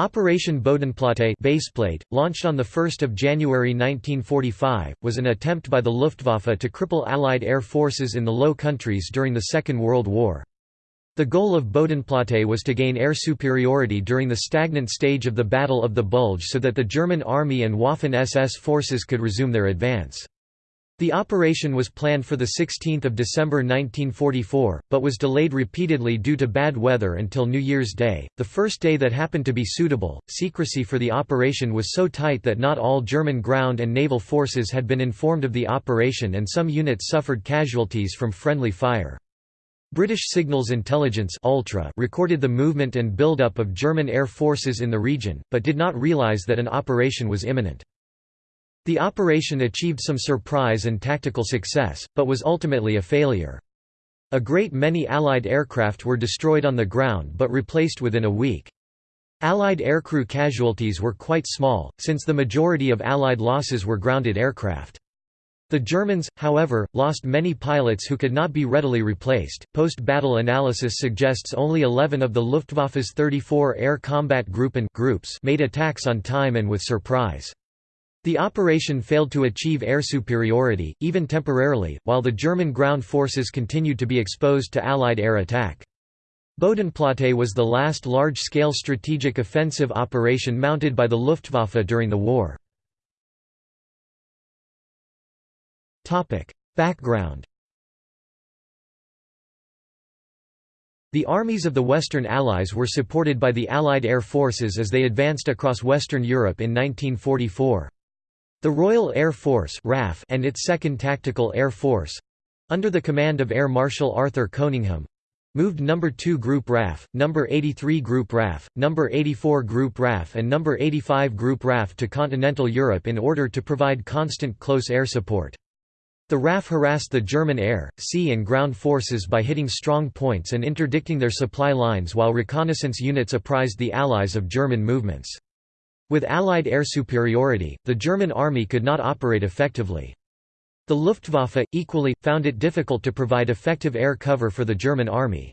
Operation Bodenplatte baseplate, launched on 1 January 1945, was an attempt by the Luftwaffe to cripple Allied air forces in the Low Countries during the Second World War. The goal of Bodenplatte was to gain air superiority during the stagnant stage of the Battle of the Bulge so that the German Army and Waffen-SS forces could resume their advance. The operation was planned for 16 December 1944, but was delayed repeatedly due to bad weather until New Year's Day, the first day that happened to be suitable. Secrecy for the operation was so tight that not all German ground and naval forces had been informed of the operation and some units suffered casualties from friendly fire. British Signals Intelligence Ultra recorded the movement and build-up of German air forces in the region, but did not realise that an operation was imminent. The operation achieved some surprise and tactical success, but was ultimately a failure. A great many Allied aircraft were destroyed on the ground but replaced within a week. Allied aircrew casualties were quite small, since the majority of Allied losses were grounded aircraft. The Germans, however, lost many pilots who could not be readily replaced. Post battle analysis suggests only 11 of the Luftwaffe's 34 air combat Gruppen groups made attacks on time and with surprise. The operation failed to achieve air superiority, even temporarily, while the German ground forces continued to be exposed to Allied air attack. Bodenplatte was the last large-scale strategic offensive operation mounted by the Luftwaffe during the war. Background The armies of the Western Allies were supported by the Allied air forces as they advanced across Western Europe in 1944. The Royal Air Force RAF and its 2nd Tactical Air Force—under the command of Air Marshal Arthur Coningham, moved No. 2 Group RAF, No. 83 Group RAF, No. 84 Group RAF and No. 85 Group RAF to continental Europe in order to provide constant close air support. The RAF harassed the German air, sea and ground forces by hitting strong points and interdicting their supply lines while reconnaissance units apprised the Allies of German movements. With Allied air superiority, the German army could not operate effectively. The Luftwaffe, equally, found it difficult to provide effective air cover for the German army.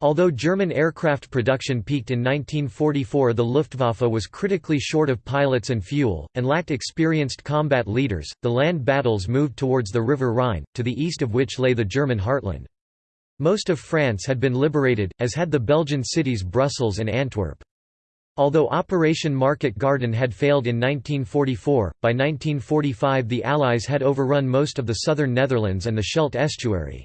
Although German aircraft production peaked in 1944 the Luftwaffe was critically short of pilots and fuel, and lacked experienced combat leaders. The land battles moved towards the River Rhine, to the east of which lay the German heartland. Most of France had been liberated, as had the Belgian cities Brussels and Antwerp. Although Operation Market Garden had failed in 1944, by 1945 the Allies had overrun most of the southern Netherlands and the Scheldt estuary.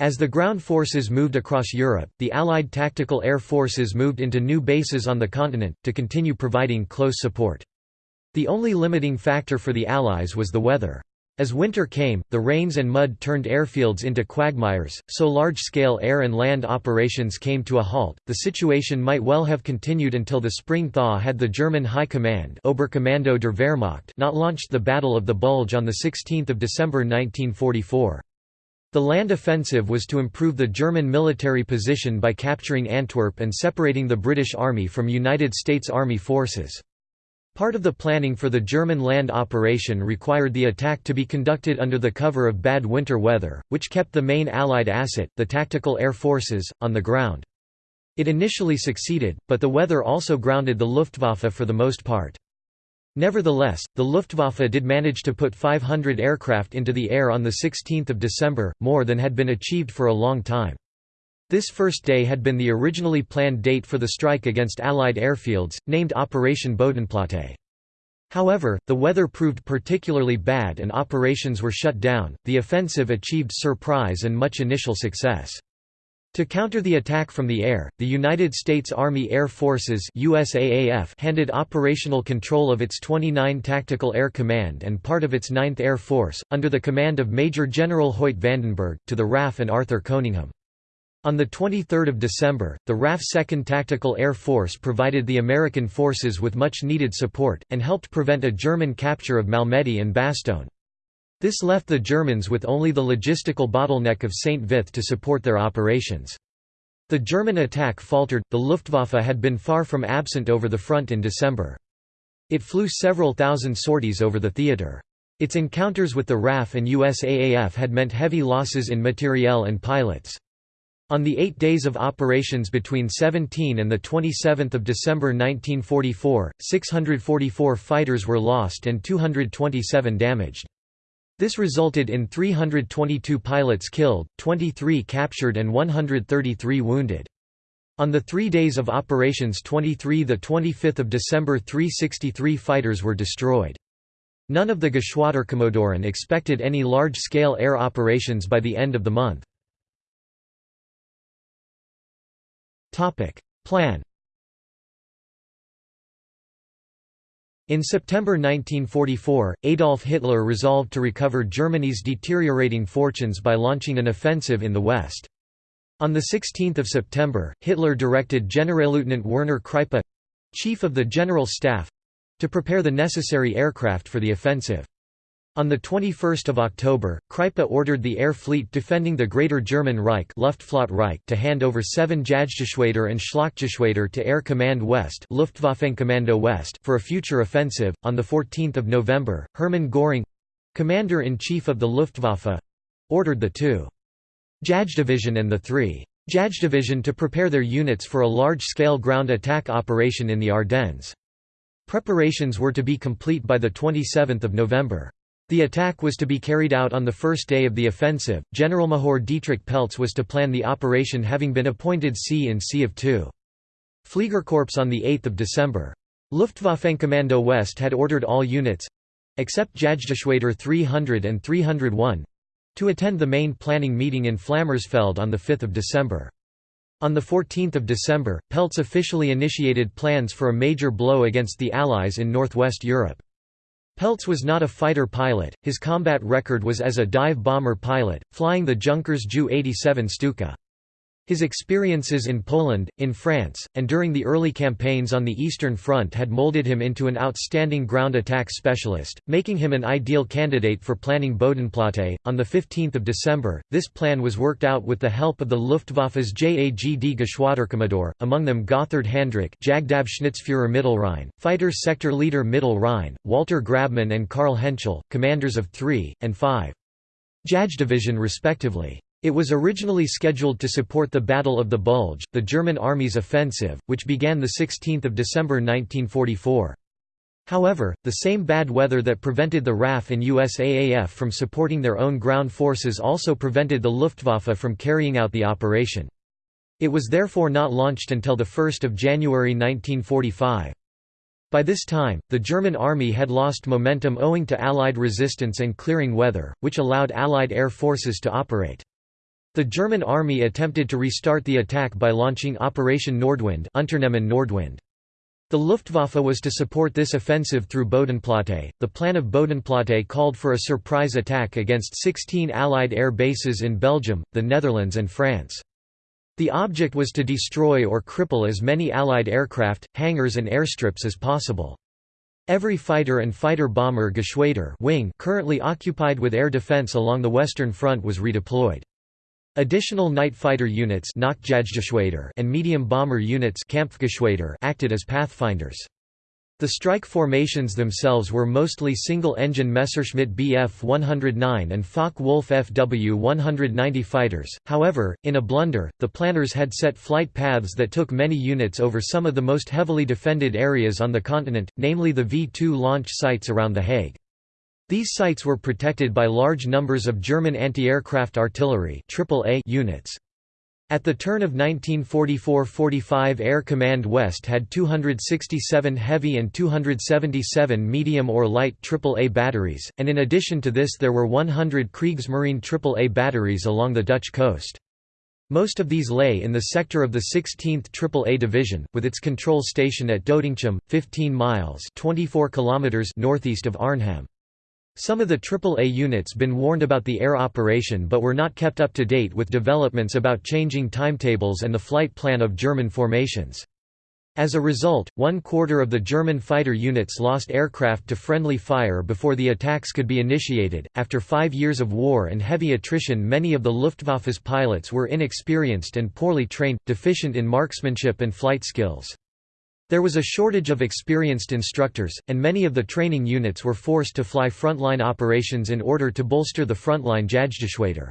As the ground forces moved across Europe, the Allied tactical air forces moved into new bases on the continent, to continue providing close support. The only limiting factor for the Allies was the weather. As winter came, the rains and mud turned airfields into quagmires, so large-scale air and land operations came to a halt. The situation might well have continued until the spring thaw had the German High Command Oberkommando der Wehrmacht not launched the Battle of the Bulge on 16 December 1944. The land offensive was to improve the German military position by capturing Antwerp and separating the British Army from United States Army forces. Part of the planning for the German land operation required the attack to be conducted under the cover of bad winter weather, which kept the main Allied asset, the tactical air forces, on the ground. It initially succeeded, but the weather also grounded the Luftwaffe for the most part. Nevertheless, the Luftwaffe did manage to put 500 aircraft into the air on 16 December, more than had been achieved for a long time. This first day had been the originally planned date for the strike against Allied airfields, named Operation Bodenplatte. However, the weather proved particularly bad and operations were shut down. The offensive achieved surprise and much initial success. To counter the attack from the air, the United States Army Air Forces USAAF handed operational control of its 29 Tactical Air Command and part of its 9th Air Force, under the command of Major General Hoyt Vandenberg, to the RAF and Arthur Coningham. On 23 December, the RAF 2nd Tactical Air Force provided the American forces with much-needed support, and helped prevent a German capture of Malmedy and Bastogne. This left the Germans with only the logistical bottleneck of St. Vith to support their operations. The German attack faltered, the Luftwaffe had been far from absent over the front in December. It flew several thousand sorties over the theatre. Its encounters with the RAF and USAAF had meant heavy losses in materiel and pilots. On the eight days of operations between 17 and 27 December 1944, 644 fighters were lost and 227 damaged. This resulted in 322 pilots killed, 23 captured and 133 wounded. On the three days of operations 23–25 December 363 fighters were destroyed. None of the Geschwaderkommodore expected any large-scale air operations by the end of the month. Plan In September 1944, Adolf Hitler resolved to recover Germany's deteriorating fortunes by launching an offensive in the west. On 16 September, Hitler directed Generalleutnant Werner Kreipe—chief of the General Staff—to prepare the necessary aircraft for the offensive. On 21 October, Kreipe ordered the air fleet defending the Greater German Reich Luftflotte to hand over seven Jagdgeschwader and Schlachtgeschwader to Air Command West, West for a future offensive. On 14 November, Hermann Göring commander-in-chief of the Luftwaffe ordered the two Jagddivision and the three Jagddivision to prepare their units for a large-scale ground attack operation in the Ardennes. Preparations were to be complete by 27 November. The attack was to be carried out on the first day of the offensive. Generalmajor Dietrich Peltz was to plan the operation having been appointed C in C of 2. Fliegerkorps on 8 December. Luftwaffenkommando West had ordered all units—except Jagdgeschwader 300 and 301—to attend the main planning meeting in Flammersfeld on 5 December. On 14 December, Peltz officially initiated plans for a major blow against the Allies in northwest Europe. Peltz was not a fighter pilot, his combat record was as a dive bomber pilot, flying the Junkers Ju-87 Stuka. His experiences in Poland, in France, and during the early campaigns on the Eastern Front had molded him into an outstanding ground attack specialist, making him an ideal candidate for planning Bodenplatte. On 15 December, this plan was worked out with the help of the Luftwaffe's JAGD Geschwaderkommodore, among them Gotthard Handrick Jagdabschnittsführer Mittelrhein, fighter sector leader Middle Rhine, Walter Grabmann and Karl Hentschel, commanders of 3, and 5. Jagddivision respectively. It was originally scheduled to support the Battle of the Bulge, the German Army's offensive, which began 16 December 1944. However, the same bad weather that prevented the RAF and USAAF from supporting their own ground forces also prevented the Luftwaffe from carrying out the operation. It was therefore not launched until 1 January 1945. By this time, the German army had lost momentum owing to Allied resistance and clearing weather, which allowed Allied air forces to operate. The German army attempted to restart the attack by launching Operation Nordwind, Unternehmen Nordwind. The Luftwaffe was to support this offensive through Bodenplatte. The plan of Bodenplatte called for a surprise attack against 16 Allied air bases in Belgium, the Netherlands, and France. The object was to destroy or cripple as many Allied aircraft, hangars, and airstrips as possible. Every fighter and fighter bomber Geschwader wing currently occupied with air defense along the Western Front was redeployed. Additional night fighter units and medium bomber units acted as pathfinders. The strike formations themselves were mostly single-engine Messerschmitt Bf 109 and Focke-Wulf Fw 190 fighters, however, in a blunder, the planners had set flight paths that took many units over some of the most heavily defended areas on the continent, namely the V-2 launch sites around The Hague. These sites were protected by large numbers of German anti-aircraft artillery units. At the turn of 1944–45 Air Command West had 267 heavy and 277 medium or light AAA batteries, and in addition to this there were 100 Kriegsmarine AAA batteries along the Dutch coast. Most of these lay in the sector of the 16th AAA Division, with its control station at Doetinchem, 15 miles 24 kilometers northeast of Arnhem. Some of the AAA units been warned about the air operation but were not kept up to date with developments about changing timetables and the flight plan of German formations. As a result, one quarter of the German fighter units lost aircraft to friendly fire before the attacks could be initiated. After five years of war and heavy attrition, many of the Luftwaffe's pilots were inexperienced and poorly trained, deficient in marksmanship and flight skills. There was a shortage of experienced instructors, and many of the training units were forced to fly frontline operations in order to bolster the frontline Jagdgeschwader.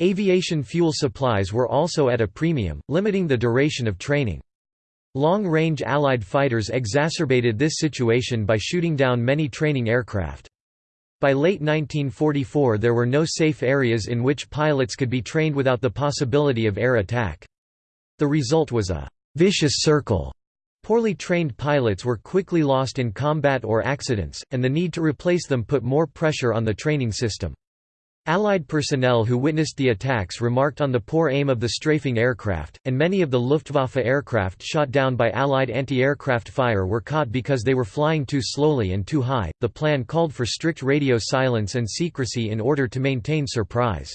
Aviation fuel supplies were also at a premium, limiting the duration of training. Long-range Allied fighters exacerbated this situation by shooting down many training aircraft. By late 1944 there were no safe areas in which pilots could be trained without the possibility of air attack. The result was a «vicious circle». Poorly trained pilots were quickly lost in combat or accidents, and the need to replace them put more pressure on the training system. Allied personnel who witnessed the attacks remarked on the poor aim of the strafing aircraft, and many of the Luftwaffe aircraft shot down by Allied anti-aircraft fire were caught because they were flying too slowly and too high. The plan called for strict radio silence and secrecy in order to maintain surprise.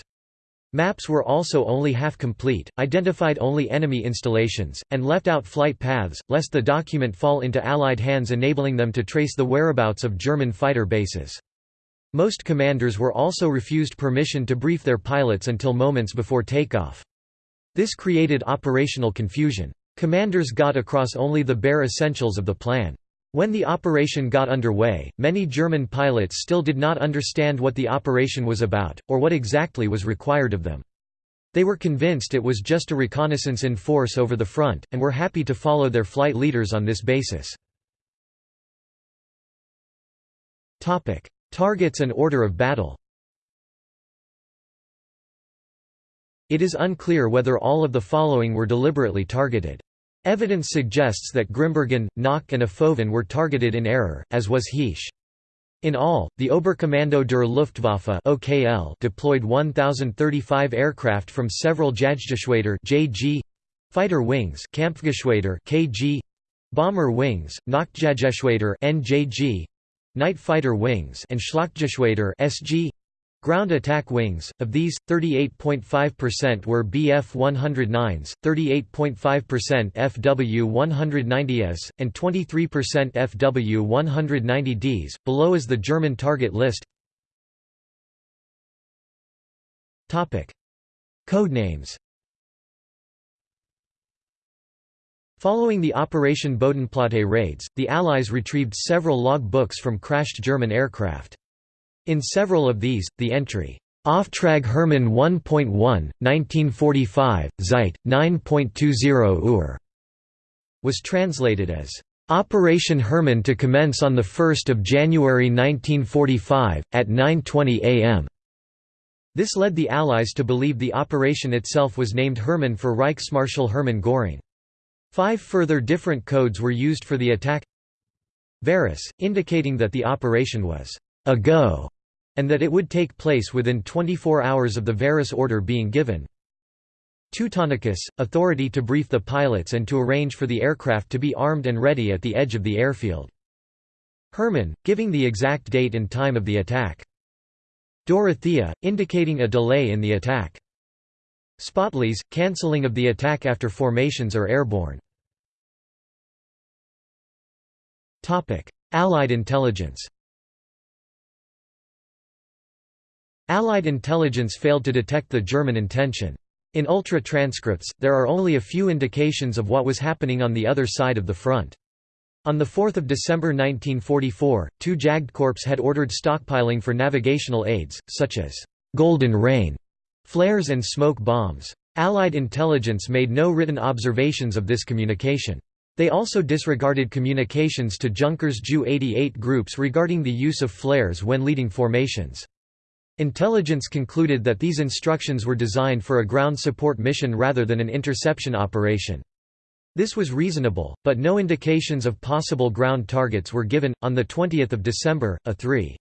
Maps were also only half complete, identified only enemy installations, and left out flight paths, lest the document fall into Allied hands enabling them to trace the whereabouts of German fighter bases. Most commanders were also refused permission to brief their pilots until moments before takeoff. This created operational confusion. Commanders got across only the bare essentials of the plan. When the operation got underway, many German pilots still did not understand what the operation was about, or what exactly was required of them. They were convinced it was just a reconnaissance in force over the front, and were happy to follow their flight leaders on this basis. Targets and order of battle It is unclear whether all of the following were deliberately targeted. Evidence suggests that Grimbergen, Knokke and Ophoven were targeted in error, as was Heesch. In all, the Oberkommando der Luftwaffe (OKL) deployed 1035 aircraft from several Jagdgeschwader (JG), fighter wings (Kampfgeschwader) (KG), bomber wings (Nachtjagdgeschwader) (NJG), Night Fighter Wings and Schlachtgeschwader SG Ground attack wings, of these, 38.5% were Bf-109s, 38.5% Fw-190s, and 23% Fw-190Ds. Below is the German target list. Codenames Following the Operation Bodenplatte raids, the Allies retrieved several log books from crashed German aircraft. In several of these, the entry, Auftrag Hermann 1.1, 1945, Zeit, 9.20 Uhr, was translated as, Operation Hermann to commence on 1 January 1945, at 9.20 am. This led the Allies to believe the operation itself was named Hermann for Reichsmarschall Hermann Göring. Five further different codes were used for the attack Varus, indicating that the operation was a go, and that it would take place within 24 hours of the Varus order being given. Teutonicus, authority to brief the pilots and to arrange for the aircraft to be armed and ready at the edge of the airfield. Hermann, giving the exact date and time of the attack. Dorothea, indicating a delay in the attack. Spätlese, cancelling of the attack after formations are airborne. Allied intelligence Allied intelligence failed to detect the German intention. In ultra transcripts, there are only a few indications of what was happening on the other side of the front. On 4 December 1944, two Jagdkorps had ordered stockpiling for navigational aids, such as «Golden Rain» Flares and smoke bombs. Allied intelligence made no written observations of this communication. They also disregarded communications to Junkers Ju 88 groups regarding the use of flares when leading formations. Intelligence concluded that these instructions were designed for a ground support mission rather than an interception operation. This was reasonable, but no indications of possible ground targets were given. On 20 December, a 3.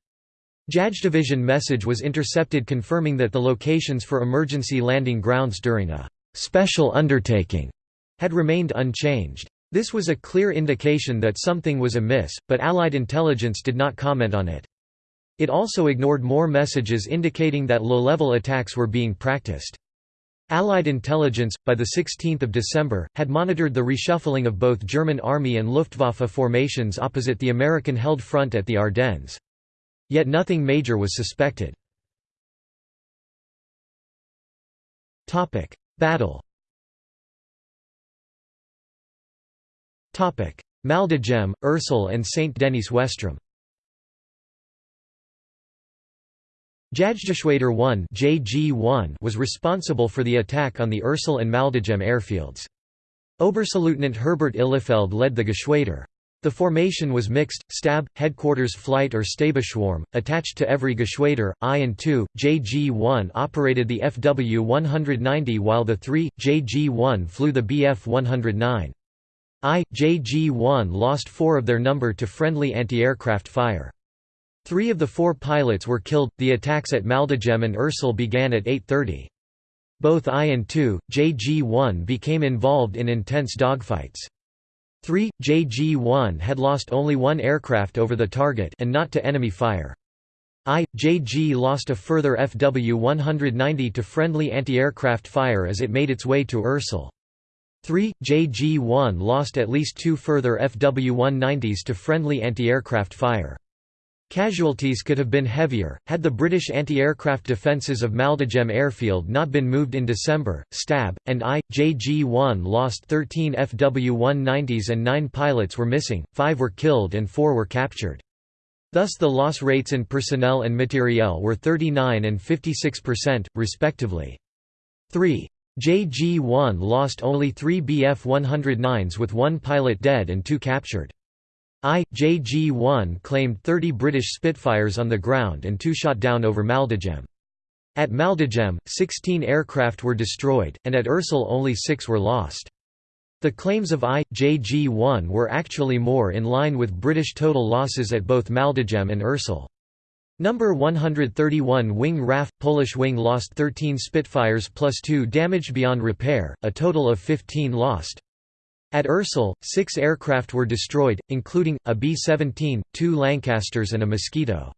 JAJ division message was intercepted confirming that the locations for emergency landing grounds during a «special undertaking» had remained unchanged. This was a clear indication that something was amiss, but Allied intelligence did not comment on it. It also ignored more messages indicating that low-level attacks were being practiced. Allied intelligence, by 16 December, had monitored the reshuffling of both German Army and Luftwaffe formations opposite the American-held front at the Ardennes. Yet nothing major was suspected. Battle Maldegem, Ursel and Saint-Denis Westrum Jagdgeschwader 1 (JG-1) was responsible for the attack on the Ursel and Maldegem airfields. Oberstleutnant Herbert Ihlefeld led the Geschwader. The formation was mixed, stab, headquarters flight or Stabsschwarm, attached to every Geschwader, I and II. JG-1 operated the FW-190 while the 3, JG-1 flew the Bf-109. I, JG-1 lost four of their number to friendly anti-aircraft fire. Three of the four pilots were killed. The attacks at Maldegem and Ursel began at 8.30. Both I and II, JG-1 became involved in intense dogfights. 3. JG-1 had lost only one aircraft over the target and not to enemy fire. I, JG lost a further FW-190 to friendly anti-aircraft fire as it made its way to Ursel. 3. JG-1 lost at least two further FW-190s to friendly anti-aircraft fire. Casualties could have been heavier, had the British anti-aircraft defences of Maldegem airfield not been moved in December. Stab, and I, JG-1 lost 13 FW-190s and 9 pilots were missing, 5 were killed and 4 were captured. Thus the loss rates in personnel and materiel were 39 and 56%, respectively. 3. JG-1 lost only 3 Bf-109s with one pilot dead and two captured. I, JG-1 claimed 30 British Spitfires on the ground and two shot down over Maldegem. At Maldegem, 16 aircraft were destroyed, and at Ursel only six were lost. The claims of I, JG-1 were actually more in line with British total losses at both Maldegem and Ursel. Number 131 Wing RAF – Polish wing lost 13 Spitfires plus 2 damaged beyond repair, a total of 15 lost. At Ursel, six aircraft were destroyed, including, a B-17, two Lancasters and a Mosquito.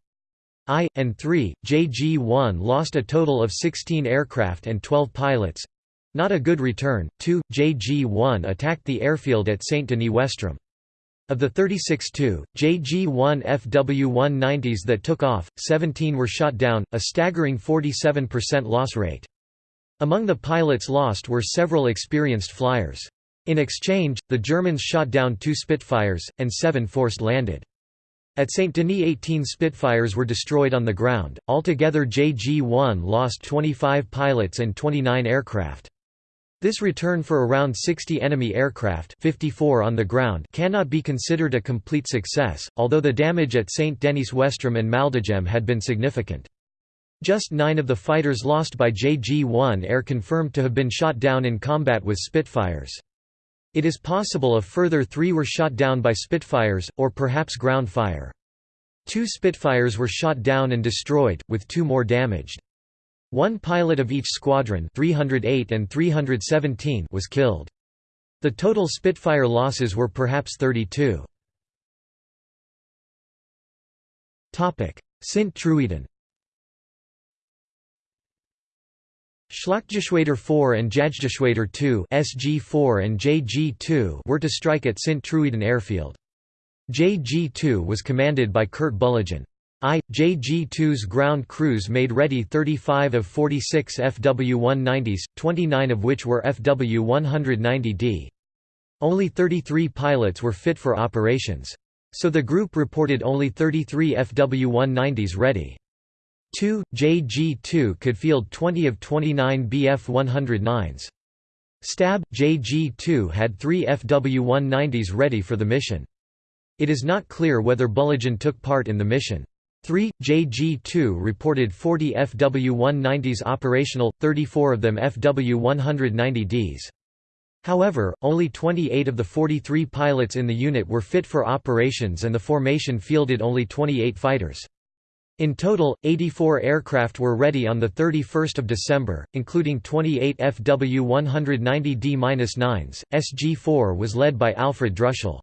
I, and 3, JG-1 lost a total of 16 aircraft and 12 pilots. Not a good return. 2, JG-1 attacked the airfield at Saint-Denis-Westrom. Of the 36 2, JG-1 FW-190s that took off, 17 were shot down, a staggering 47% loss rate. Among the pilots lost were several experienced flyers. In exchange, the Germans shot down two Spitfires, and seven forced landed. At St. Denis 18 Spitfires were destroyed on the ground, altogether JG-1 lost 25 pilots and 29 aircraft. This return for around 60 enemy aircraft 54 on the ground cannot be considered a complete success, although the damage at St. Denis Westrom and Maldegem had been significant. Just nine of the fighters lost by JG-1 are confirmed to have been shot down in combat with Spitfires. It is possible a further three were shot down by Spitfires, or perhaps ground fire. Two Spitfires were shot down and destroyed, with two more damaged. One pilot of each squadron 308 and 317 was killed. The total Spitfire losses were perhaps 32. Sint-Truiden Schlachtgeschwader 4 and Jagdgeschwader 2 SG4 and JG2 were to strike at Sint-Truiden airfield. JG2 was commanded by Kurt Bühligen. I, JG2's ground crews made ready 35 of 46 FW-190s, 29 of which were FW-190D. Only 33 pilots were fit for operations. So the group reported only 33 FW-190s ready. 2, JG2 could field 20 of 29 Bf-109s. Stab, JG2 had three FW-190s ready for the mission. It is not clear whether Bühligen took part in the mission. 3, JG2 reported 40 FW-190s operational, 34 of them FW-190Ds. However, only 28 of the 43 pilots in the unit were fit for operations and the formation fielded only 28 fighters. In total, 84 aircraft were ready on 31 December, including 28 FW-190D-9s. SG-4 was led by Alfred Druschel.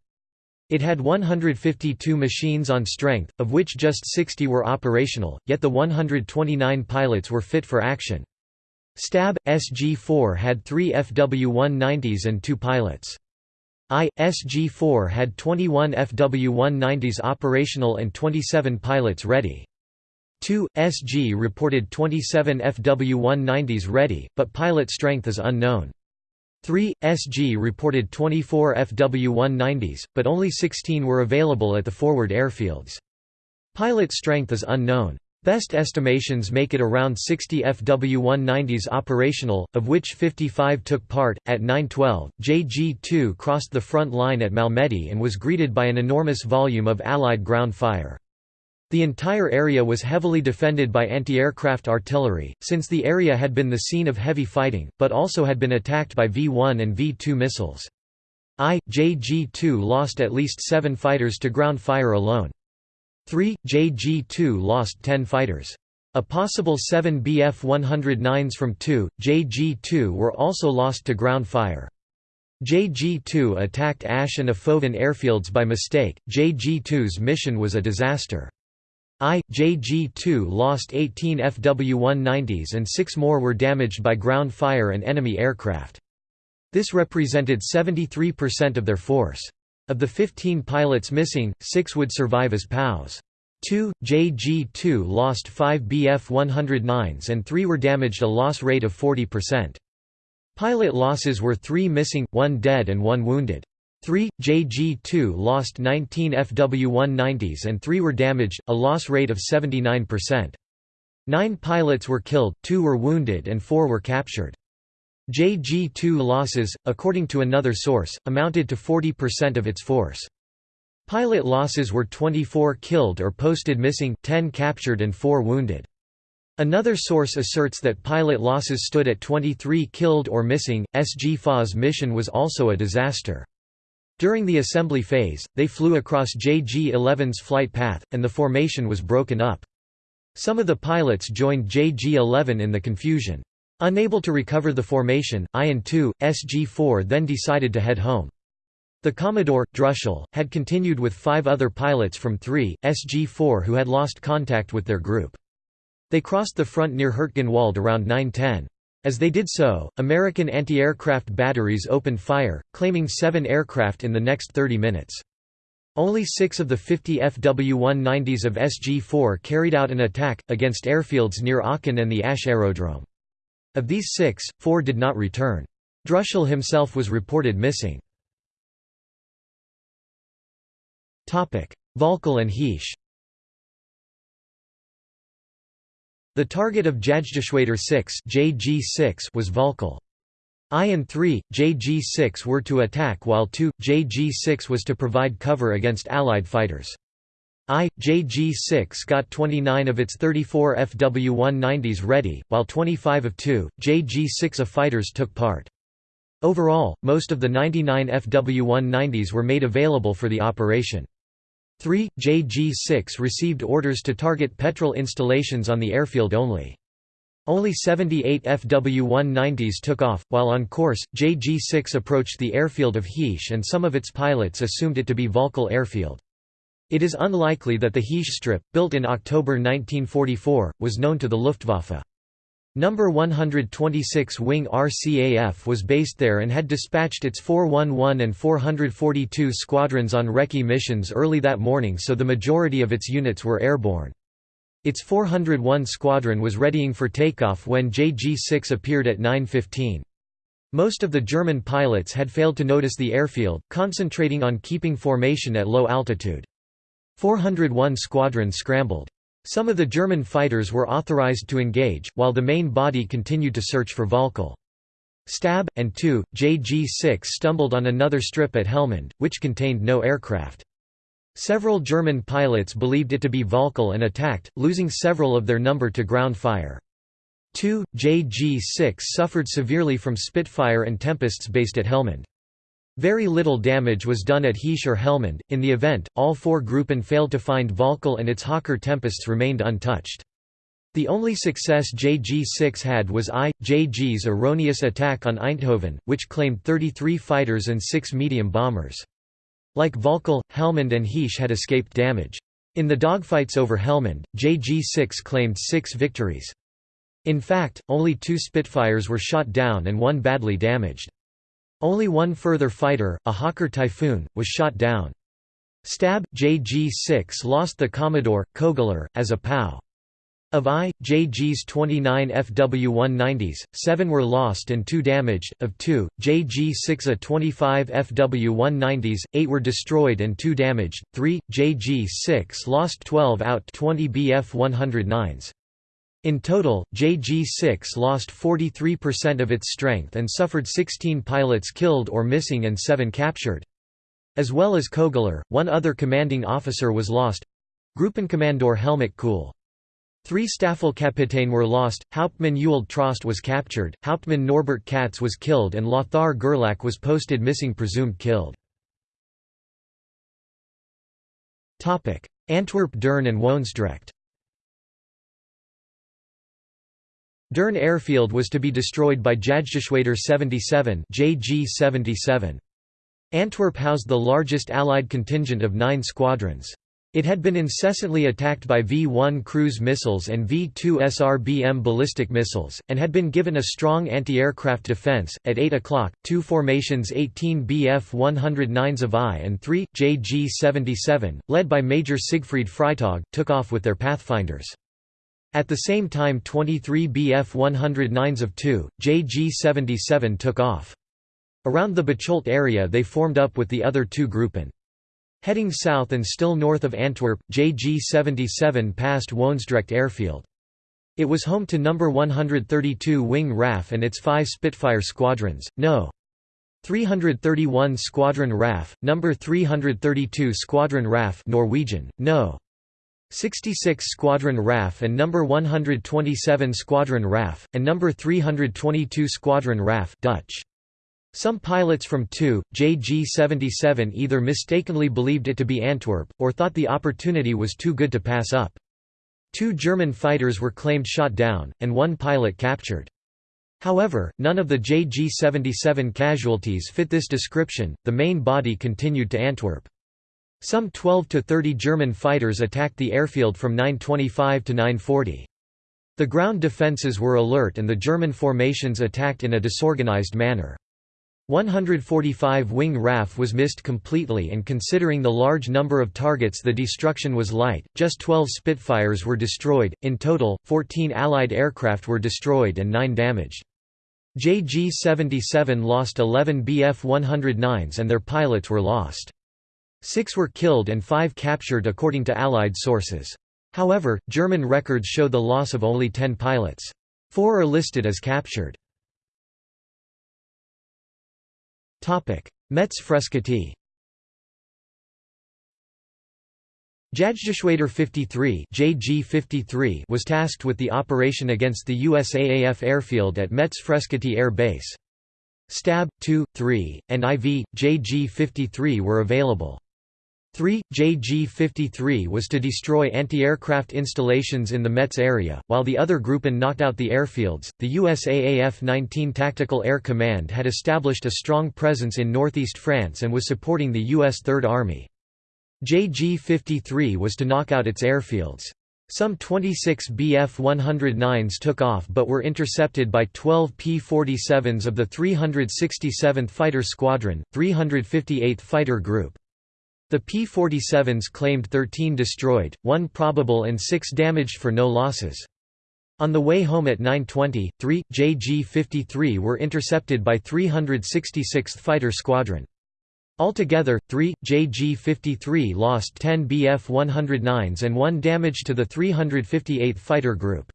It had 152 machines on strength, of which just 60 were operational, yet the 129 pilots were fit for action. Stab, SG-4 had three FW-190s and two pilots. I, SG-4 had 21 FW-190s operational and 27 pilots ready. 2. SG reported 27 FW-190s ready, but pilot strength is unknown. 3. SG reported 24 FW-190s, but only 16 were available at the forward airfields. Pilot strength is unknown. Best estimations make it around 60 FW-190s operational, of which 55 took part. At 9:12, JG-2 crossed the front line at Malmedy and was greeted by an enormous volume of Allied ground fire. The entire area was heavily defended by anti-aircraft artillery, since the area had been the scene of heavy fighting, but also had been attacked by V-1 and V-2 missiles. I, JG-2 lost at least seven fighters to ground fire alone. 3, JG-2 lost 10 fighters. A possible 7 Bf-109s from 2, JG-2 were also lost to ground fire. JG-2 attacked Asch and Ophoven airfields by mistake. JG-2's mission was a disaster. I, JG-2 lost 18 FW-190s and six more were damaged by ground fire and enemy aircraft. This represented 73% of their force. Of the 15 pilots missing, six would survive as POWs. 2, JG-2 lost 5 Bf-109s and 3 were damaged a loss rate of 40%. Pilot losses were 3 missing, 1 dead and 1 wounded. 3. JG-2 lost 19 FW-190s and 3 were damaged, a loss rate of 79%. Nine pilots were killed, two were wounded and four were captured. JG-2 losses, according to another source, amounted to 40% of its force. Pilot losses were 24 killed or posted missing, 10 captured and 4 wounded. Another source asserts that pilot losses stood at 23 killed or missing. SG-4's mission was also a disaster. During the assembly phase, they flew across JG-11's flight path, and the formation was broken up. Some of the pilots joined JG-11 in the confusion. Unable to recover the formation, I and 2, SG-4 then decided to head home. The Commodore, Druschel, had continued with five other pilots from 3, SG-4 who had lost contact with their group. They crossed the front near Hurtgenwald around 9.10. As they did so, American anti-aircraft batteries opened fire, claiming seven aircraft in the next 30 minutes. Only six of the 50 FW-190s of SG-4 carried out an attack, against airfields near Aachen and the Asch aerodrome. Of these six, four did not return. Druschel himself was reported missing. Volkel and Heesch The target of Jagdgeschwader 6 JG6 was Volkel. I and 3, JG6 were to attack while 2, JG6 was to provide cover against Allied fighters. I, JG6 got 29 of its 34 FW-190s ready, while 25 of 2, JG6A fighters took part. Overall, most of the 99 FW-190s were made available for the operation. 3. JG-6 received orders to target petrol installations on the airfield only. Only 78 FW-190s took off, while on course, JG-6 approached the airfield of Heesch and some of its pilots assumed it to be Volkel Airfield. It is unlikely that the Heesch strip, built in October 1944, was known to the Luftwaffe. Number 126 Wing RCAF was based there and had dispatched its 411 and 442 squadrons on recce missions early that morning so the majority of its units were airborne. Its 401 squadron was readying for takeoff when JG-6 appeared at 9.15. Most of the German pilots had failed to notice the airfield, concentrating on keeping formation at low altitude. 401 squadron scrambled. Some of the German fighters were authorized to engage, while the main body continued to search for Volkel. Stab, and 2, JG-6 stumbled on another strip at Helmond, which contained no aircraft. Several German pilots believed it to be Volkel and attacked, losing several of their number to ground fire. 2, JG-6 suffered severely from Spitfire and Tempests based at Helmond. Very little damage was done at Heesch or Helmond. In the event, all four Gruppen failed to find Volkel and its Hawker Tempests remained untouched. The only success JG-6 had was I, JG's erroneous attack on Eindhoven, which claimed 33 fighters and 6 medium bombers. Like Volkel, Helmond and Heesch had escaped damage. In the dogfights over Helmond, JG-6 claimed six victories. In fact, only two Spitfires were shot down and one badly damaged. Only one further fighter, a Hawker Typhoon, was shot down. Stab, JG-6 lost the Commodore, Kogler, as a POW. Of I, JG's 29 FW-190s, 7 were lost and 2 damaged, of 2, JG-6A 25 FW-190s, 8 were destroyed and 2 damaged, 3, JG-6 lost 12 out 20 Bf-109s. In total, JG-6 lost 43% of its strength and suffered 16 pilots killed or missing and 7 captured. As well as Kogler, one other commanding officer was lost—Gruppenkommandeur Helmut Kuhl. Three Staffelkapitän were lost, Hauptmann Ewald Trost was captured, Hauptmann Norbert Katz was killed and Lothar Gerlach was posted missing presumed killed. Antwerp Deurne and Woensdrecht Deurne airfield was to be destroyed by Jagdgeschwader 77 JG-77. Antwerp housed the largest Allied contingent of nine squadrons. It had been incessantly attacked by V-1 cruise missiles and V-2 SRBM ballistic missiles, and had been given a strong anti-aircraft defense. At 8 o'clock, two formations 18 Bf-109s of I and 3, JG-77, led by Major Siegfried Freytag, took off with their Pathfinders. At the same time 23 Bf-109s of 2, JG-77 took off. Around the Bocholt area they formed up with the other two Gruppen. Heading south and still north of Antwerp, JG-77 passed Woensdrecht airfield. It was home to No. 132 Wing RAF and its five Spitfire squadrons, No. 331 Squadron RAF, No. 332 Squadron RAF Norwegian, No. 66 Squadron RAF and No. 127 Squadron RAF, and No. 322 Squadron RAF Dutch. Some pilots from 2, JG-77 either mistakenly believed it to be Antwerp, or thought the opportunity was too good to pass up. Two German fighters were claimed shot down, and one pilot captured. However, none of the JG-77 casualties fit this description, the main body continued to Antwerp. Some 12 to 30 German fighters attacked the airfield from 925 to 940. The ground defences were alert and the German formations attacked in a disorganized manner. 145 Wing RAF was missed completely and considering the large number of targets the destruction was light, just 12 Spitfires were destroyed, in total, 14 Allied aircraft were destroyed and 9 damaged. JG-77 lost 11 Bf-109s and their pilots were lost. Six were killed and five captured according to Allied sources. However, German records show the loss of only 10 pilots. Four are listed as captured. Metz Frescati Jagdgeschwader 53 JG-53 was tasked with the operation against the USAAF airfield at Metz Frescati Air Base. Stab, 2, 3, and IV, JG-53 were available. 3. JG-53 was to destroy anti-aircraft installations in the Metz area, while the other Gruppen knocked out the airfields. The USAAF 19 Tactical Air Command had established a strong presence in northeast France and was supporting the U.S. Third Army. JG-53 was to knock out its airfields. Some 26 Bf-109s took off but were intercepted by 12 P-47s of the 367th Fighter Squadron, 358th Fighter Group. The P-47s claimed 13 destroyed, 1 probable and 6 damaged for no losses. On the way home at 9.20, 3, JG-53 were intercepted by 366th Fighter Squadron. Altogether, 3, JG-53 lost 10 Bf-109s and 1 damage to the 358th Fighter Group.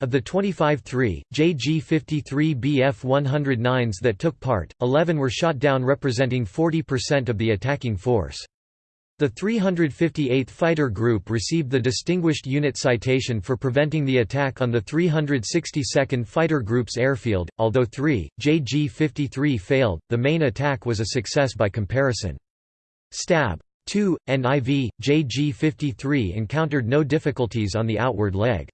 Of the 25 3, JG-53 Bf-109s that took part, 11 were shot down representing 40% of the attacking force. The 358th Fighter Group received the Distinguished Unit Citation for preventing the attack on the 362nd Fighter Group's airfield. Although 3, JG-53 failed, the main attack was a success by comparison. Stab. 2, and IV, JG-53 encountered no difficulties on the outward leg.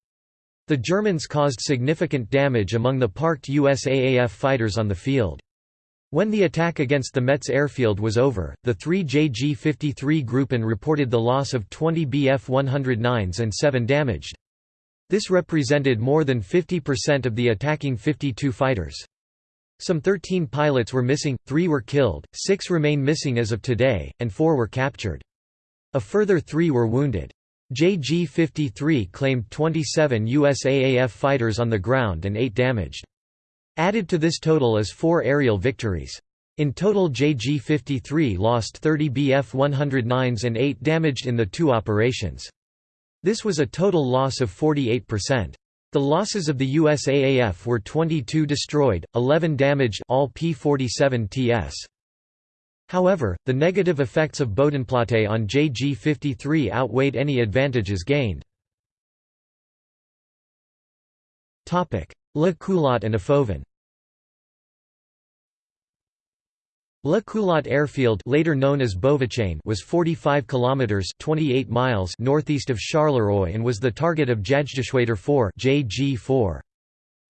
The Germans caused significant damage among the parked USAAF fighters on the field. When the attack against the Metz airfield was over, the three JG-53 Gruppen reported the loss of 20 Bf-109s and 7 damaged. This represented more than 50% of the attacking 52 fighters. Some 13 pilots were missing, 3 were killed, 6 remain missing as of today, and 4 were captured. A further 3 were wounded. JG-53 claimed 27 USAAF fighters on the ground and 8 damaged. Added to this total is four aerial victories. In total JG-53 lost 30 Bf-109s and 8 damaged in the two operations. This was a total loss of 48%. The losses of the USAAF were 22 destroyed, 11 damaged all P-47TS. However, the negative effects of Bodenplatte on JG-53 outweighed any advantages gained. Le Culot and Ophoven Le Culot Airfield later known as Beauvechain was 45 kilometers 28 miles northeast of Charleroi and was the target of Jagdgeschwader 4 JG4.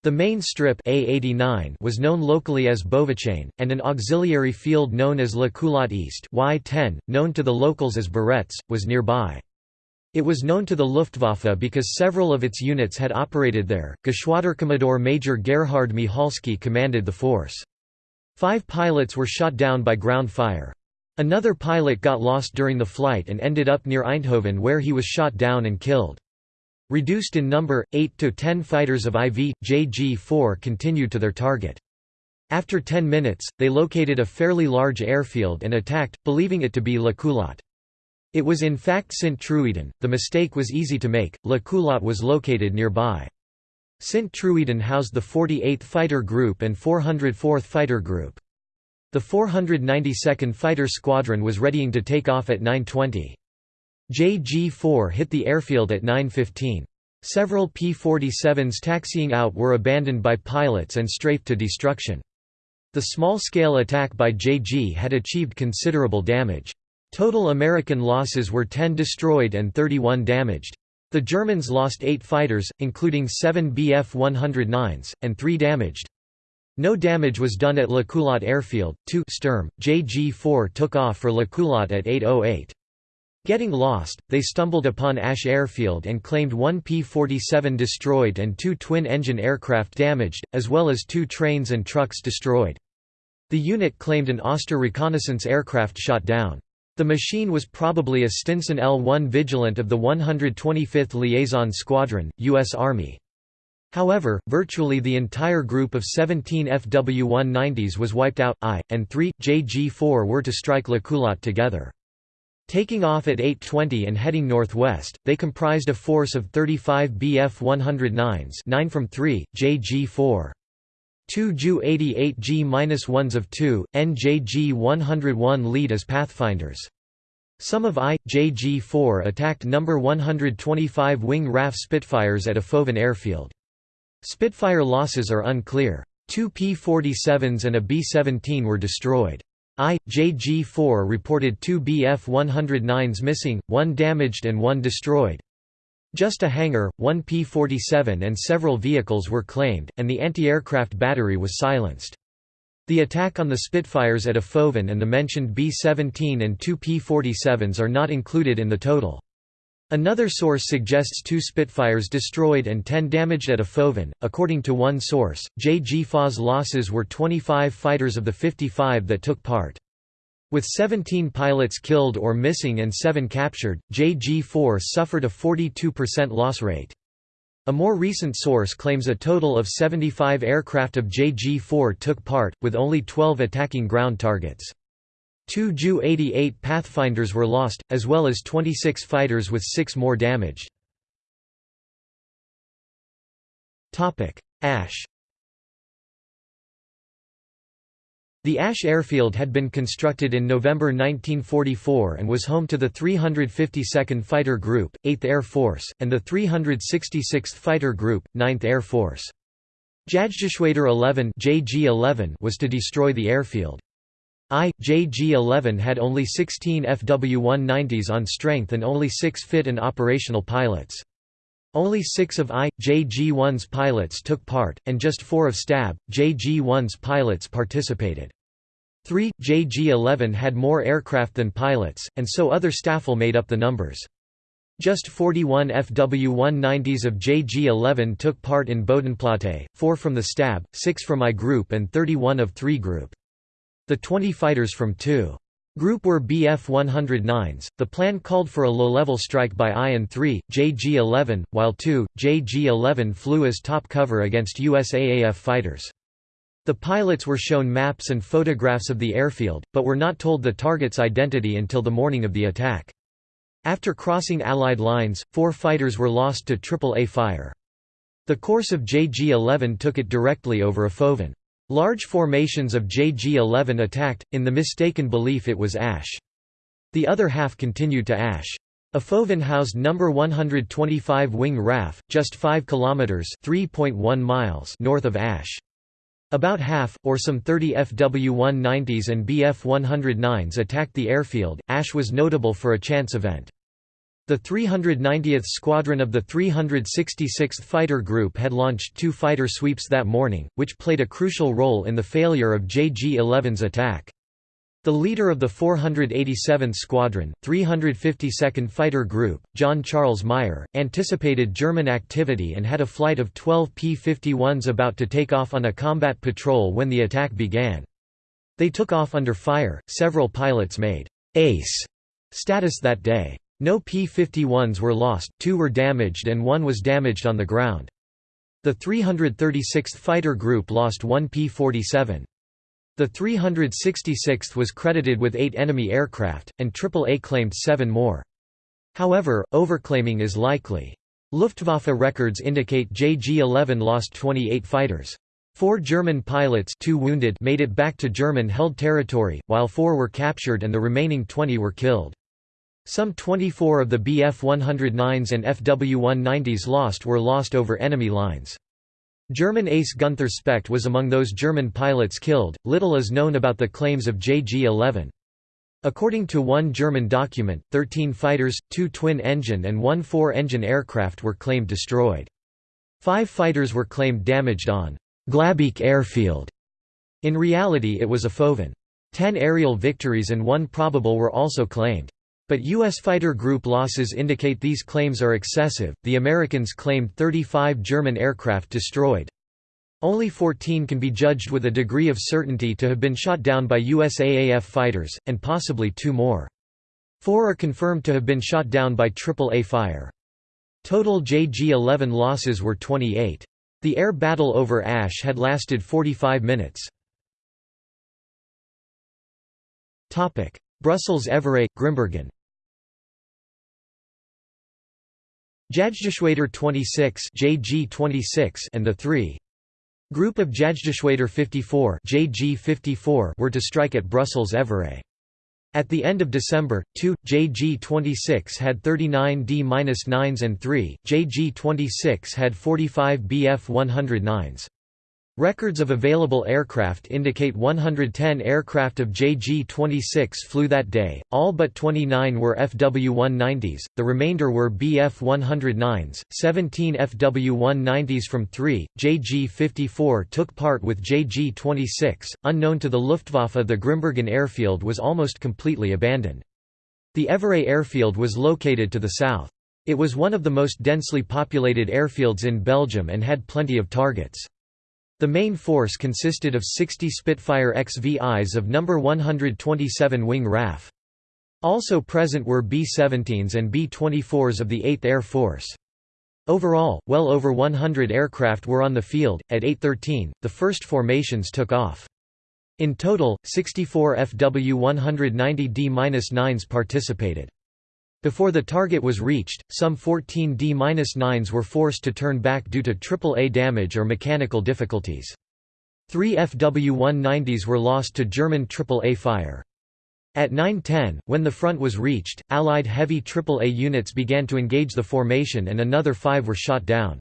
The main strip A89 was known locally as Beauvechain, and an auxiliary field known as Le Culot East Y10, known to the locals as Barrettes, was nearby. It was known to the Luftwaffe because several of its units had operated there. Geschwaderkommodore Major Gerhard Michalski commanded the force. Five pilots were shot down by ground fire. Another pilot got lost during the flight and ended up near Eindhoven where he was shot down and killed. Reduced in number, 8 to 10 fighters of IV, JG-4 continued to their target. After 10 minutes, they located a fairly large airfield and attacked, believing it to be La Culot. It was in fact Sint-Truiden, the mistake was easy to make, La Culot was located nearby. Sint-Truiden housed the 48th Fighter Group and 404th Fighter Group. The 492nd Fighter Squadron was readying to take off at 9.20. JG-4 hit the airfield at 9.15. Several P-47s taxiing out were abandoned by pilots and strafed to destruction. The small-scale attack by JG had achieved considerable damage. Total American losses were 10 destroyed and 31 damaged. The Germans lost eight fighters, including seven Bf-109s, and three damaged. No damage was done at Le Culot Airfield. 2 Sturm, JG-4 took off for Le Culot at 8.08. Getting lost, they stumbled upon Asch Airfield and claimed one P-47 destroyed and two twin-engine aircraft damaged, as well as two trains and trucks destroyed. The unit claimed an Auster reconnaissance aircraft shot down. The machine was probably a Stinson L-1 Vigilant of the 125th Liaison Squadron, U.S. Army. However, virtually the entire group of 17 FW-190s was wiped out. I, and 3, JG-4 were to strike La Culot together. Taking off at 8.20 and heading northwest, they comprised a force of 35 Bf-109s 9 from 3, JG-4. 2 Ju 88 G-1s of 2, NJG 101 lead as pathfinders. Some of I, JG-4 attacked No. 125 Wing RAF Spitfires at Ophoven airfield. Spitfire losses are unclear. Two P-47s and a B-17 were destroyed. I, JG-4 reported two Bf-109s missing, one damaged and one destroyed. Just a hangar, one P-47 and several vehicles were claimed, and the anti-aircraft battery was silenced. The attack on the Spitfires at Ophoven and the mentioned B-17 and two P-47s are not included in the total. Another source suggests two Spitfires destroyed and 10 damaged at Ophoven. According to one source, JG-4's losses were 25 fighters of the 55 that took part. With 17 pilots killed or missing and 7 captured, JG-4 suffered a 42% loss rate. A more recent source claims a total of 75 aircraft of JG-4 took part, with only 12 attacking ground targets. Two Ju-88 Pathfinders were lost, as well as 26 fighters with six more damaged. Asch The Asch airfield had been constructed in November 1944 and was home to the 352nd Fighter Group, 8th Air Force, and the 366th Fighter Group, 9th Air Force. Jagdgeschwader 11 JG-11 was to destroy the airfield. I, JG-11 had only 16 FW-190s on strength and only 6 fit and operational pilots. Only six of I, JG-1's pilots took part, and just four of STAB, JG-1's pilots participated. 3. JG-11 had more aircraft than pilots, and so other staffel made up the numbers. Just 41 FW-190s of JG-11 took part in Bodenplatte, 4 from the STAB, 6 from I Group and 31 of 3 Group. The 20 fighters from 2. Group were Bf-109s. The plan called for a low-level strike by I and 3, JG-11, while 2, JG-11 flew as top cover against USAAF fighters. The pilots were shown maps and photographs of the airfield, but were not told the target's identity until the morning of the attack. After crossing Allied lines, four fighters were lost to AAA fire. The course of JG-11 took it directly over Ophoven. Large formations of JG-11 attacked, in the mistaken belief it was Asch. The other half continued to Asch. Ophoven housed No. 125 Wing RAF, just 5 kilometers (3.1 miles) north of Asch. About half, or some 30 FW-190s and Bf-109s attacked the airfield. Asch was notable for a chance event. The 390th Squadron of the 366th Fighter Group had launched two fighter sweeps that morning, which played a crucial role in the failure of JG-11's attack. The leader of the 487th Squadron, 352nd Fighter Group, John Charles Meyer, anticipated German activity and had a flight of 12 P-51s about to take off on a combat patrol when the attack began. They took off under fire, several pilots made «ace» status that day. No P-51s were lost, two were damaged and one was damaged on the ground. The 336th Fighter Group lost one P-47. The 366th was credited with eight enemy aircraft, and AAA claimed seven more. However, overclaiming is likely. Luftwaffe records indicate JG-11 lost 28 fighters. Four German pilots two wounded made it back to German-held territory, while four were captured and the remaining 20 were killed. Some 24 of the Bf-109s and Fw-190s lost were lost over enemy lines. German ace Gunther Specht was among those German pilots killed. Little is known about the claims of JG-11. According to one German document, 13 fighters, two twin-engine and one four-engine aircraft were claimed destroyed. Five fighters were claimed damaged on Glabeek airfield. In reality it was a Ophoven. Ten aerial victories and one probable were also claimed. But U.S. fighter group losses indicate these claims are excessive. The Americans claimed 35 German aircraft destroyed. Only 14 can be judged with a degree of certainty to have been shot down by USAAF fighters, and possibly two more. Four are confirmed to have been shot down by AAA fire. Total JG-11 losses were 28. The air battle over Asch had lasted 45 minutes. Brussels-Evere, Grimbergen Jagdgeschwader 26 JG26 and the 3. Group of Jagdgeschwader 54 JG54 were to strike at Brussels-Evere. At the end of December, 2, JG-26 had 39 D-9s and 3, JG-26 had 45 Bf-109s. Records of available aircraft indicate 110 aircraft of JG-26 flew that day, all but 29 were FW-190s, the remainder were Bf-109s, 17 FW-190s from 3, JG-54 took part with JG-26. Unknown to the Luftwaffe the Grimbergen airfield was almost completely abandoned. The Evere airfield was located to the south. It was one of the most densely populated airfields in Belgium and had plenty of targets. The main force consisted of 60 Spitfire XVIs of No. 127 Wing RAF. Also present were B-17s and B-24s of the 8th Air Force. Overall, well over 100 aircraft were on the field. At 8.13, the first formations took off. In total, 64 FW 190D-9s participated. Before the target was reached, some 14 D-9s were forced to turn back due to AAA damage or mechanical difficulties. Three FW-190s were lost to German AAA fire. At 9.10, when the front was reached, Allied heavy AAA units began to engage the formation and another five were shot down.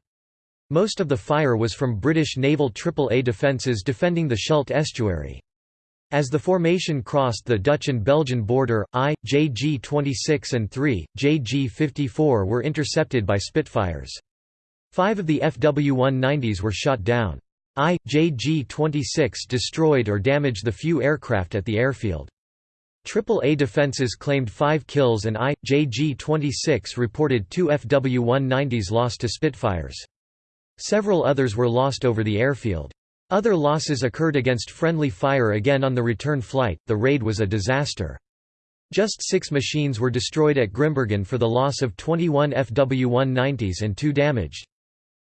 Most of the fire was from British naval AAA defences defending the Scheldt estuary. As the formation crossed the Dutch and Belgian border, I, JG-26 and 3, JG-54 were intercepted by Spitfires. Five of the FW-190s were shot down. I, JG-26 destroyed or damaged the few aircraft at the airfield. AAA defences claimed five kills and I, JG-26 reported two FW-190s lost to Spitfires. Several others were lost over the airfield. Other losses occurred against friendly fire again on the return flight. The raid was a disaster. Just six machines were destroyed at Grimbergen for the loss of 21 FW-190s and two damaged.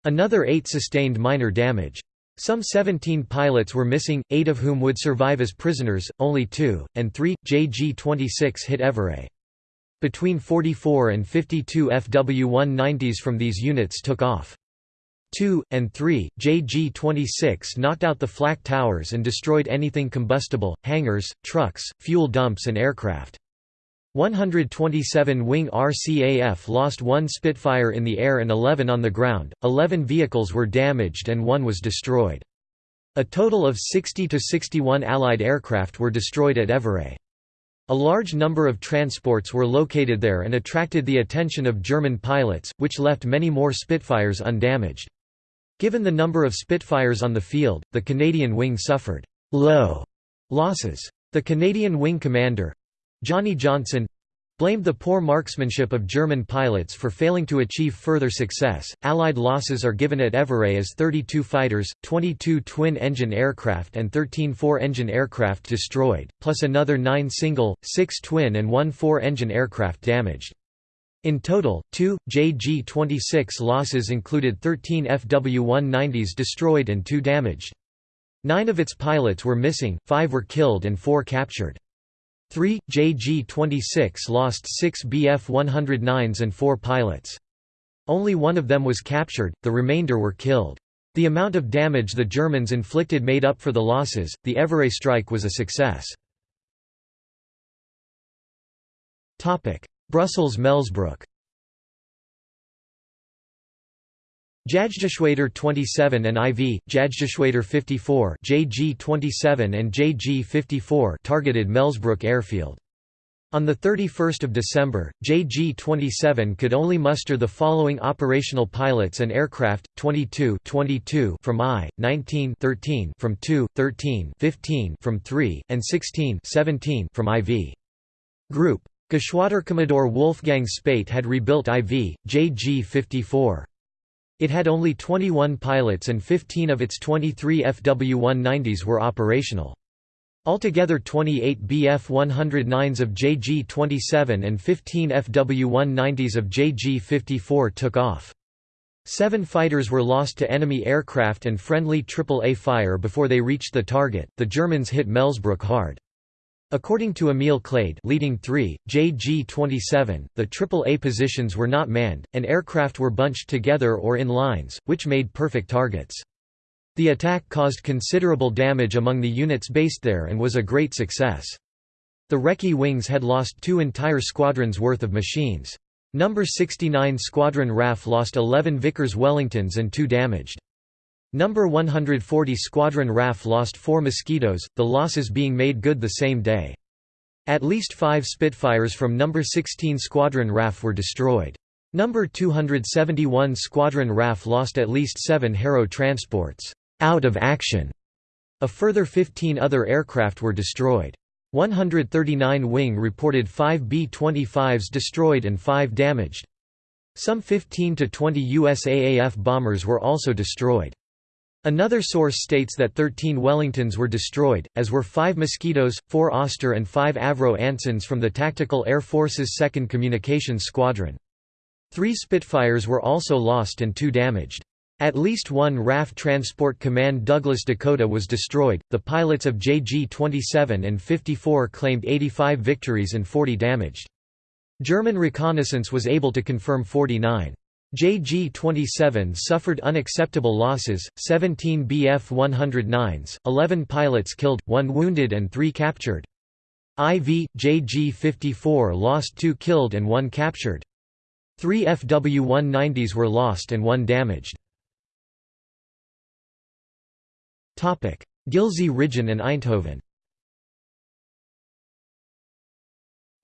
Another eight sustained minor damage. Some 17 pilots were missing, eight of whom would survive as prisoners, only two, and three, JG-26 hit Evere. Between 44 and 52 FW-190s from these units took off. 2, and 3, JG-26 knocked out the flak towers and destroyed anything combustible, hangars, trucks, fuel dumps and aircraft. 127 Wing RCAF lost one Spitfire in the air and 11 on the ground, 11 vehicles were damaged and one was destroyed. A total of 60 to 61 Allied aircraft were destroyed at Evere. A large number of transports were located there and attracted the attention of German pilots, which left many more Spitfires undamaged. Given the number of Spitfires on the field, the Canadian wing suffered low losses. The Canadian wing commander, Johnny Johnson blamed the poor marksmanship of German pilots for failing to achieve further success. Allied losses are given at Evere as 32 fighters, 22 twin engine aircraft, and 13 four engine aircraft destroyed, plus another 9 single, 6 twin, and 1 four engine aircraft damaged. In total, two JG 26 losses included 13 FW 190s destroyed and 2 damaged. Nine of its pilots were missing, five were killed, and four captured. 3. JG-26 lost six Bf-109s and four pilots. Only one of them was captured, the remainder were killed. The amount of damage the Germans inflicted made up for the losses. The Evere strike was a success. Brussels-Melsbroek Jagdgeschwader 27 and IV, Jagdgeschwader 54 JG-27 and JG-54 targeted Melsbroek airfield. On 31 December, JG-27 could only muster the following operational pilots and aircraft, 22, 22 from I, 19 13 from 2, 13 15 from 3, and 16 17 from IV. Group. Geschwaderkommodore Wolfgang Späte had rebuilt IV, JG-54. It had only 21 pilots and 15 of its 23 FW-190s were operational. Altogether 28 Bf-109s of JG-27 and 15 FW-190s of JG-54 took off. Seven fighters were lost to enemy aircraft and friendly AAA fire before they reached the target. The Germans hit Melsbroek hard. According to Emil Clade leading 3, JG-27, the AAA positions were not manned, and aircraft were bunched together or in lines, which made perfect targets. The attack caused considerable damage among the units based there and was a great success. The Recce wings had lost two entire squadrons' worth of machines. Number 69 Squadron RAF lost 11 Vickers Wellingtons and two damaged. Number 140 Squadron RAF lost four Mosquitoes, the losses being made good the same day. At least five Spitfires from No. 16 Squadron RAF were destroyed. Number 271 Squadron RAF lost at least seven Harrow transports out of action. A further 15 other aircraft were destroyed. 139 Wing reported 5 B-25s destroyed and 5 damaged. Some 15 to 20 USAAF bombers were also destroyed. Another source states that 13 Wellingtons were destroyed, as were 5 Mosquitoes, 4 Auster and 5 Avro Ansons from the Tactical Air Force's 2nd Communications Squadron. Three Spitfires were also lost and two damaged. At least one RAF Transport Command Douglas Dakota was destroyed. The pilots of JG 27 and 54 claimed 85 victories and 40 damaged. German reconnaissance was able to confirm 49. JG-27 suffered unacceptable losses, 17 Bf-109s, 11 pilots killed, 1 wounded and 3 captured. IV, JG-54 lost 2 killed and 1 captured. 3 FW-190s were lost and 1 damaged. Gilze-Rijen and Eindhoven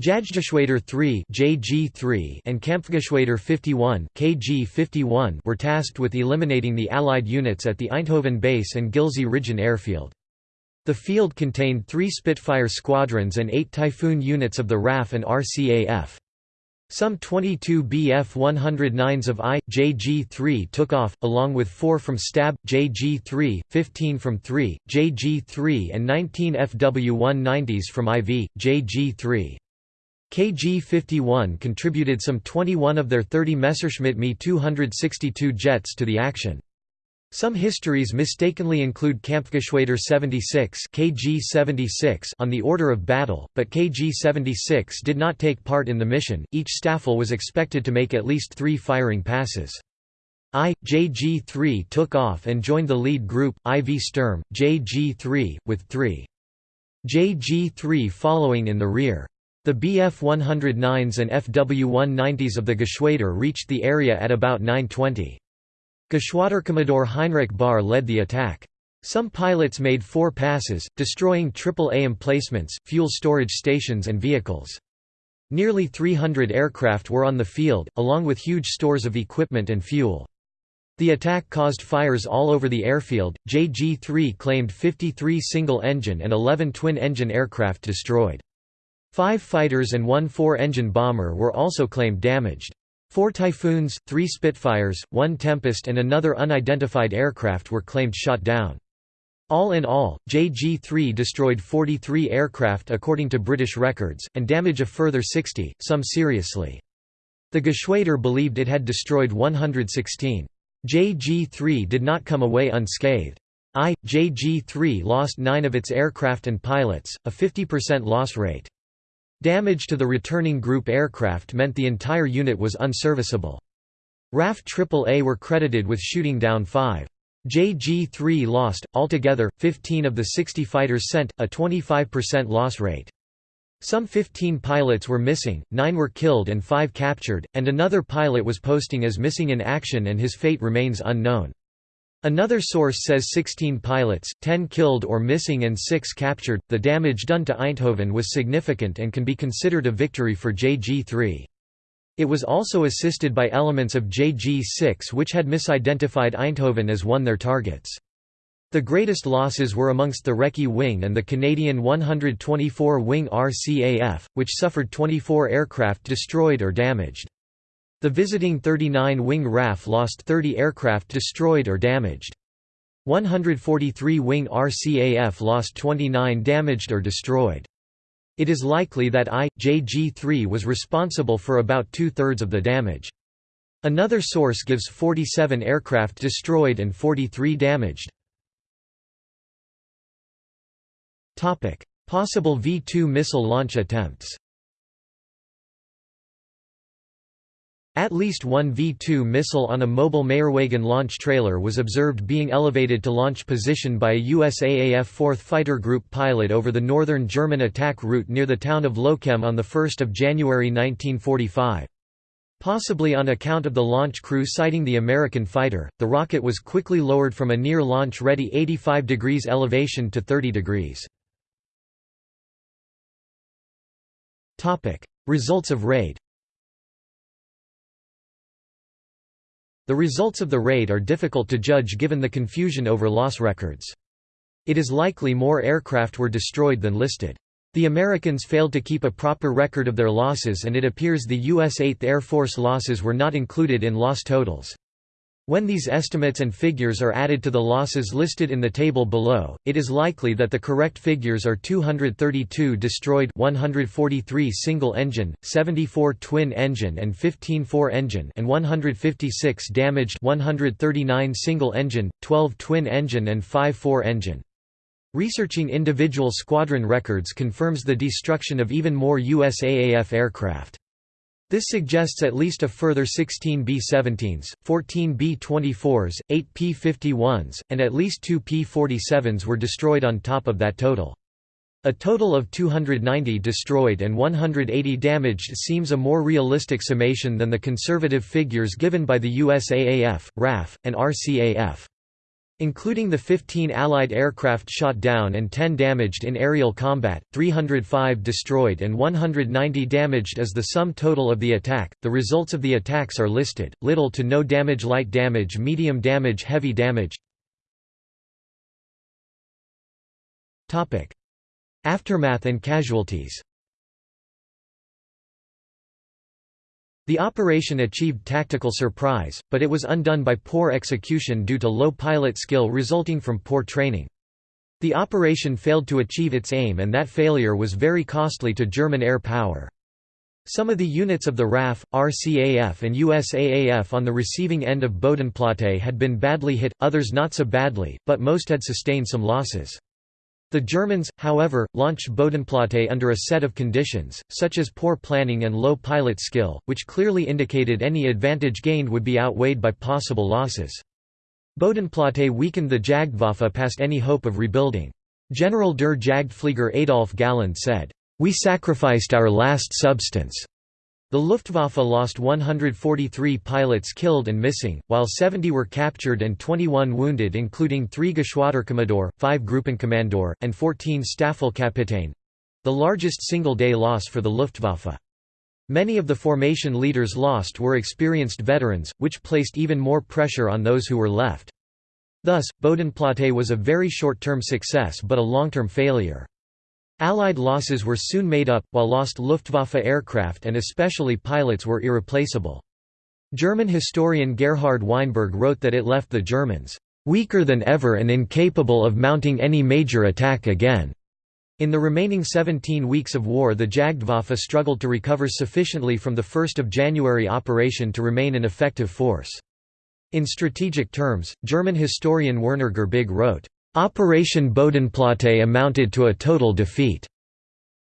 Jagdgeschwader 3 JG3 and Kampfgeschwader 51 KG51 were tasked with eliminating the Allied units at the Eindhoven base and Gilze-Rijen airfield. The field contained three Spitfire squadrons and eight Typhoon units of the RAF and RCAF. Some 22 Bf-109s of I, JG-3 took off, along with 4 from Stab, JG-3, 15 from 3, JG-3 and 19 FW-190s from IV, JG-3. KG-51 contributed some 21 of their 30 Messerschmitt Me 262 jets to the action. Some histories mistakenly include Kampfgeschwader 76 KG-76 on the order of battle, but KG-76 did not take part in the mission. Each Staffel was expected to make at least 3 firing passes. I, JG-3 took off and joined the lead group, IV Sturm, JG-3, with 3. JG-3 following in the rear. The Bf-109s and Fw-190s of the Geschwader reached the area at about 9.20. Geschwaderkommodore Heinrich Bär led the attack. Some pilots made four passes, destroying AAA emplacements, fuel storage stations and vehicles. Nearly 300 aircraft were on the field, along with huge stores of equipment and fuel. The attack caused fires all over the airfield. JG-3 claimed 53 single-engine and 11 twin-engine aircraft destroyed. Five fighters and one four-engine bomber were also claimed damaged. Four Typhoons, three Spitfires, one Tempest and another unidentified aircraft were claimed shot down. All in all, JG-3 destroyed 43 aircraft according to British records, and damage a further 60, some seriously. The Geschwader believed it had destroyed 116. JG-3 did not come away unscathed. I, JG-3 lost nine of its aircraft and pilots, a 50% loss rate. Damage to the returning group aircraft meant the entire unit was unserviceable. RAF AAA were credited with shooting down five. JG-3 lost, altogether, 15 of the 60 fighters sent, a 25% loss rate. Some 15 pilots were missing, 9 were killed and 5 captured, and another pilot was posting as missing in action and his fate remains unknown. Another source says 16 pilots, 10 killed or missing and 6 captured. The damage done to Eindhoven was significant and can be considered a victory for JG-3. It was also assisted by elements of JG-6 which had misidentified Eindhoven as one their targets. The greatest losses were amongst the Recce Wing and the Canadian 124 Wing RCAF, which suffered 24 aircraft destroyed or damaged. The visiting 39-wing RAF lost 30 aircraft destroyed or damaged. 143 wing RCAF lost 29 damaged or destroyed. It is likely that I, JG-3 was responsible for about two-thirds of the damage. Another source gives 47 aircraft destroyed and 43 damaged. Possible V-2 missile launch attempts At least one V-2 missile on a mobile Meillerwagen launch trailer was observed being elevated to launch position by a USAAF 4th Fighter Group pilot over the northern German attack route near the town of Lochem on 1 January 1945. Possibly on account of the launch crew sighting the American fighter, the rocket was quickly lowered from a near launch-ready 85 degrees elevation to 30 degrees. Results of raid The results of the raid are difficult to judge given the confusion over loss records. It is likely more aircraft were destroyed than listed. The Americans failed to keep a proper record of their losses and it appears the U.S. 8th Air Force losses were not included in loss totals. When these estimates and figures are added to the losses listed in the table below, it is likely that the correct figures are 232 destroyed 143 single-engine, 74 twin-engine and 15 four-engine and 156 damaged 139 single-engine, 12 twin-engine and 5 four-engine. Researching individual squadron records confirms the destruction of even more USAAF aircraft. This suggests at least a further 16 B-17s, 14 B-24s, 8 P-51s, and at least 2 P-47s were destroyed on top of that total. A total of 290 destroyed and 180 damaged seems a more realistic summation than the conservative figures given by the USAAF, RAF, and RCAF. Including the 15 Allied aircraft shot down and 10 damaged in aerial combat, 305 destroyed and 190 damaged as the sum total of the attack. The results of the attacks are listed little to no damage, light damage, medium damage, heavy damage. Aftermath and casualties The operation achieved tactical surprise, but it was undone by poor execution due to low pilot skill resulting from poor training. The operation failed to achieve its aim and that failure was very costly to German air power. Some of the units of the RAF, RCAF and USAAF on the receiving end of Bodenplatte had been badly hit, others not so badly, but most had sustained some losses. The Germans, however, launched Bodenplatte under a set of conditions, such as poor planning and low pilot skill, which clearly indicated any advantage gained would be outweighed by possible losses. Bodenplatte weakened the Jagdwaffe past any hope of rebuilding. General der Jagdflieger Adolf Galland said, we sacrificed our last substance. The Luftwaffe lost 143 pilots killed and missing, while 70 were captured and 21 wounded including 3 Geschwaderkommandeur, 5 Gruppenkommandeur, and 14 Staffelkapitän—the largest single-day loss for the Luftwaffe. Many of the formation leaders lost were experienced veterans, which placed even more pressure on those who were left. Thus, Bodenplatte was a very short-term success but a long-term failure. Allied losses were soon made up, while lost Luftwaffe aircraft and especially pilots were irreplaceable. German historian Gerhard Weinberg wrote that it left the Germans, "...weaker than ever and incapable of mounting any major attack again." In the remaining 17 weeks of war the Jagdwaffe struggled to recover sufficiently from the 1 January operation to remain an effective force. In strategic terms, German historian Werner Girbig wrote, Operation Bodenplatte amounted to a total defeat.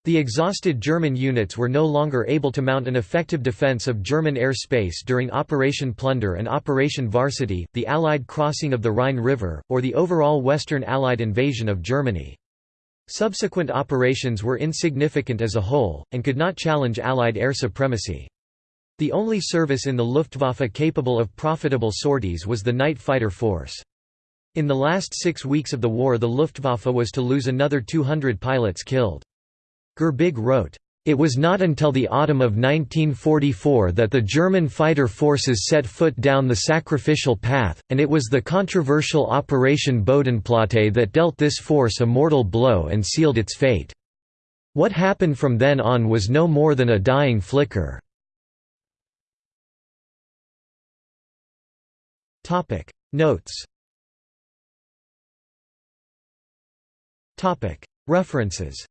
The exhausted German units were no longer able to mount an effective defense of German airspace during Operation Plunder and Operation Varsity, the Allied crossing of the Rhine River, or the overall Western Allied invasion of Germany. Subsequent operations were insignificant as a whole, and could not challenge Allied air supremacy. The only service in the Luftwaffe capable of profitable sorties was the night fighter force. In the last six weeks of the war the Luftwaffe was to lose another 200 pilots killed. Girbig wrote, it was not until the autumn of 1944 that the German fighter forces set foot down the sacrificial path, and it was the controversial Operation Bodenplatte that dealt this force a mortal blow and sealed its fate. What happened from then on was no more than a dying flicker. Notes References.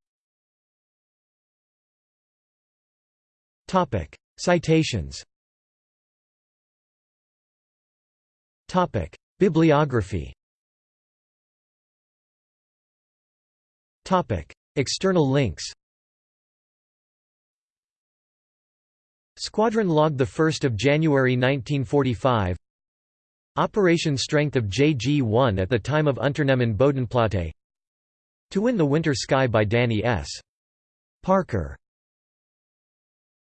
Citations. Bibliography. External links. Squadron log 1 January 1945 Operation Strength of JG-1 at the time of Unternehmen Bodenplatte to Win the Winter Sky by Danny S. Parker